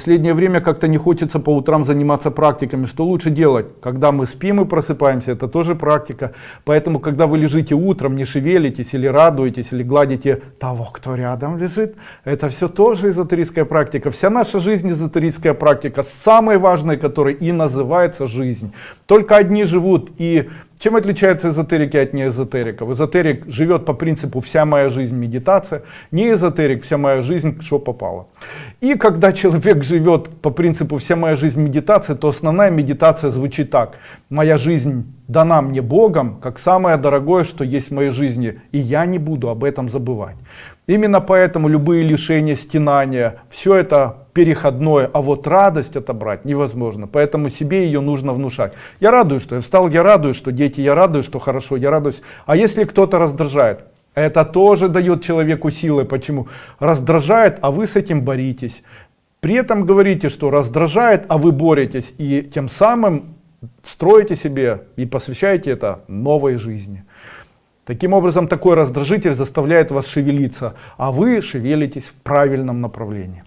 Последнее время как-то не хочется по утрам заниматься практиками. Что лучше делать? Когда мы спим и просыпаемся, это тоже практика. Поэтому, когда вы лежите утром, не шевелитесь или радуетесь, или гладите того, кто рядом лежит, это все тоже эзотерическая практика. Вся наша жизнь эзотерическая практика, самой важной которой и называется жизнь. Только одни живут и чем отличаются эзотерики от неэзотериков? Эзотерик живет по принципу «вся моя жизнь медитация», не эзотерик «вся моя жизнь что попало». И когда человек живет по принципу «вся моя жизнь медитация», то основная медитация звучит так. «Моя жизнь дана мне Богом, как самое дорогое, что есть в моей жизни, и я не буду об этом забывать». Именно поэтому любые лишения, стенания, все это переходное, а вот радость отобрать невозможно. Поэтому себе ее нужно внушать. Я радуюсь, что я встал, я радуюсь, что дети, я радуюсь, что хорошо, я радуюсь. А если кто-то раздражает, это тоже дает человеку силы. Почему? Раздражает, а вы с этим боритесь. При этом говорите, что раздражает, а вы боретесь. И тем самым строите себе и посвящаете это новой жизни. Таким образом, такой раздражитель заставляет вас шевелиться, а вы шевелитесь в правильном направлении.